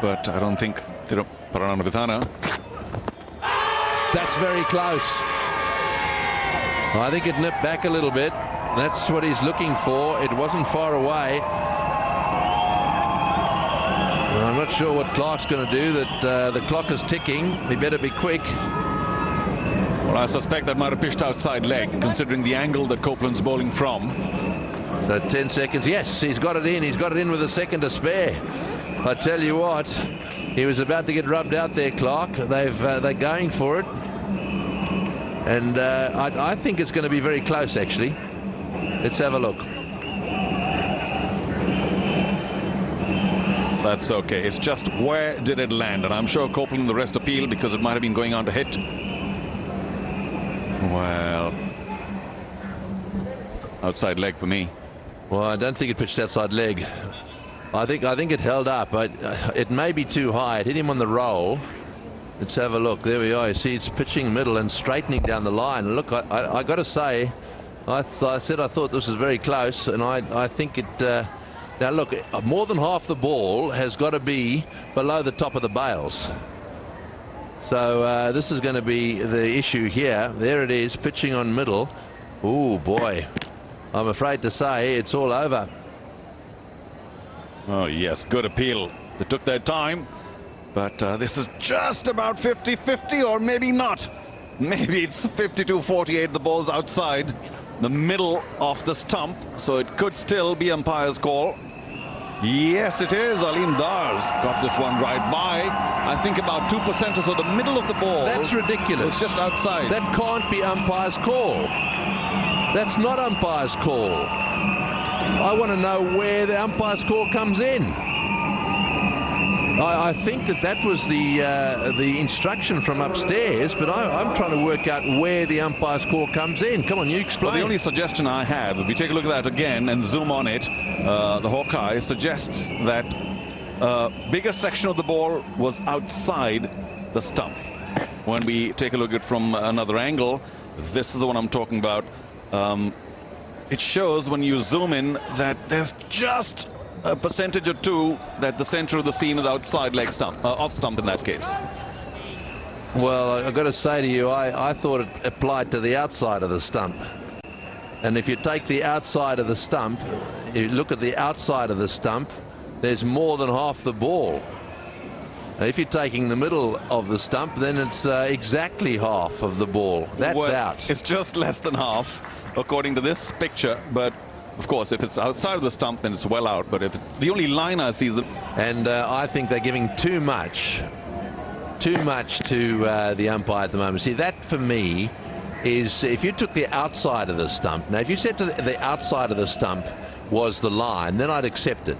but I don't think they don't parana Paranavitana. That's very close. I think it nipped back a little bit. That's what he's looking for. It wasn't far away. I'm not sure what Clarke's going to do. That uh, the clock is ticking. He better be quick. Well, I suspect that might have pitched outside leg, considering the angle that Copeland's bowling from. So 10 seconds. Yes, he's got it in. He's got it in with a second to spare. I tell you what, he was about to get rubbed out there, Clarke. They've uh, they're going for it, and uh, I, I think it's going to be very close. Actually, let's have a look. That's okay. It's just where did it land? And I'm sure Copeland and the rest appeal because it might have been going on to hit. Well, outside leg for me. Well, I don't think it pitched outside leg. I think I think it held up. I, it may be too high. It hit him on the roll. Let's have a look. There we are. You see, it's pitching middle and straightening down the line. Look, I, I, I got to say, I, I, said I thought this was very close, and I, I think it. Uh, now look, more than half the ball has got to be below the top of the bails. So uh, this is going to be the issue here. There it is, pitching on middle. Oh boy, I'm afraid to say it's all over. Oh, yes, good appeal. They took their time, but uh, this is just about 50-50, or maybe not. Maybe it's 52-48, the ball's outside the middle of the stump, so it could still be umpire's call. Yes, it is. Aleem Dar got this one right by. I think about 2% or so, the middle of the ball. That's ridiculous. It's just outside. That can't be umpire's call. That's not umpire's call. I want to know where the umpire's call comes in. I, I think that that was the uh, the instruction from upstairs, but I, am trying to work out where the umpire's call comes in. Come on, you explain. Well, the only suggestion I have, if we take a look at that again and zoom on it, uh, the Hawkeye suggests that uh, bigger section of the ball was outside the stump. When we take a look at it from another angle, this is the one I'm talking about. Um, it shows when you zoom in that there's just a percentage or two that the center of the seam is outside leg stump, uh, off stump in that case. Well, I've got to say to you, I, I thought it applied to the outside of the stump. And if you take the outside of the stump, you look at the outside of the stump, there's more than half the ball. If you're taking the middle of the stump, then it's uh, exactly half of the ball. That's well, out. It's just less than half, according to this picture. But of course, if it's outside of the stump, then it's well out. But if it's the only line I see is the... And uh, I think they're giving too much, too much to uh, the umpire at the moment. See, that for me is if you took the outside of the stump. Now, if you said to the, the outside of the stump was the line, then I'd accept it.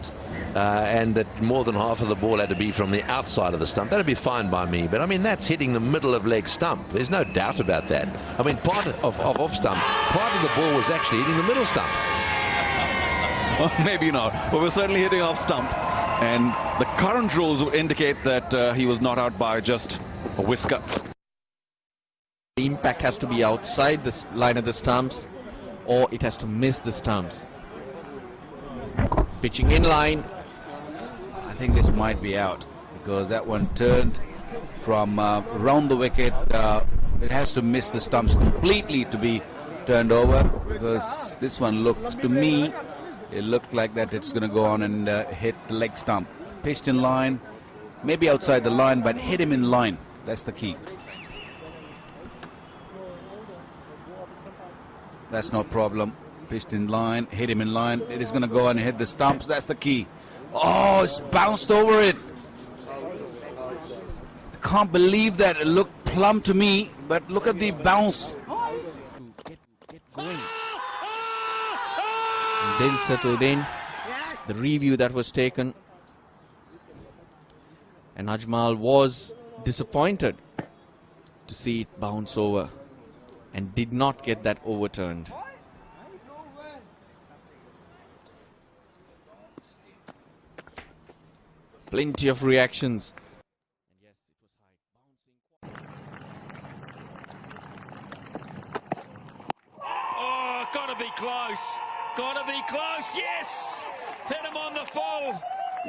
Uh, and that more than half of the ball had to be from the outside of the stump. That'd be fine by me. But I mean, that's hitting the middle of leg stump. There's no doubt about that. I mean, part of, of off stump, part of the ball was actually hitting the middle stump. Well, maybe not. But we're certainly hitting off stump. And the current rules indicate that uh, he was not out by just a whisker. The impact has to be outside the line of the stumps or it has to miss the stumps. Pitching in line. I think this might be out because that one turned from uh, around the wicket. Uh, it has to miss the stumps completely to be turned over because this one looked to me it looked like that it's going to go on and uh, hit the leg stump. Pitched in line, maybe outside the line, but hit him in line. That's the key. That's no problem. Pitched in line, hit him in line. It is going to go and hit the stumps. That's the key. Oh, it's bounced over it. I can't believe that. It looked plumb to me, but look at the bounce. Get, get going then settled in. The review that was taken. And Ajmal was disappointed to see it bounce over and did not get that overturned. Plenty of reactions. Oh, gotta be close. Gotta be close, yes! Hit him on the full.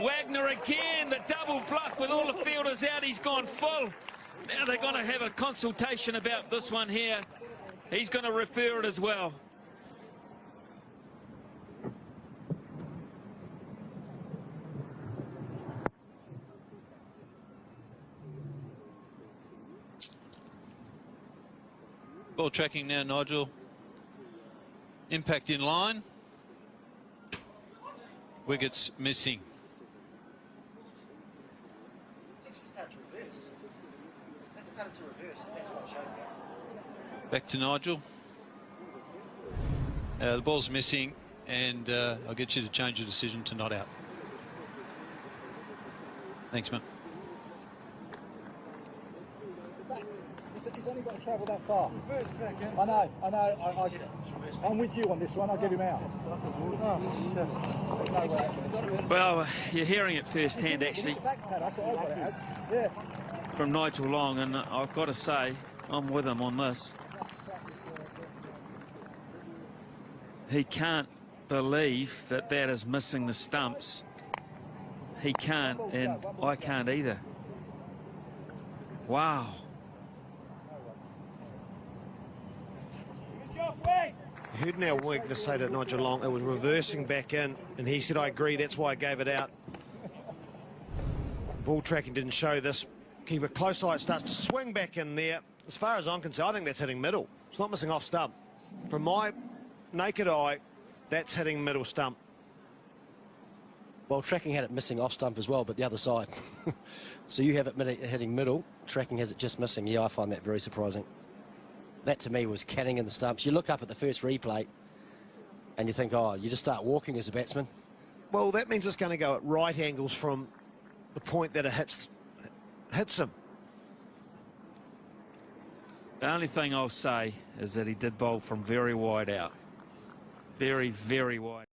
Wagner again, the double bluff with all the fielders out. He's gone full. Now they're going to have a consultation about this one here. He's going to refer it as well. Tracking now, Nigel. Impact in line. Wickets missing. Back to Nigel. Uh, the ball's missing, and uh, I'll get you to change your decision to not out. Thanks, man. He's, he's only got to travel that far. I know, I know. I, I, I'm with you on this one. I'll get him out. There's no way out. Well, uh, you're hearing it firsthand, actually, Back pad, that's what I got it as. Yeah. from Nigel Long, and I've got to say, I'm with him on this. He can't believe that that is missing the stumps. He can't, and I can't either. Wow. Heard now Wagner say to Nigel Long it was reversing back in, and he said, I agree, that's why I gave it out. Ball tracking didn't show this. Keep a close eye, it starts to swing back in there. As far as I'm concerned, I think that's hitting middle. It's not missing off stump. From my naked eye, that's hitting middle stump. Well, tracking had it missing off stump as well, but the other side. so you have it hitting middle, tracking has it just missing. Yeah, I find that very surprising. That to me was canning in the stumps. You look up at the first replay and you think, oh, you just start walking as a batsman. Well, that means it's going to go at right angles from the point that it hits, hits him. The only thing I'll say is that he did bowl from very wide out. Very, very wide.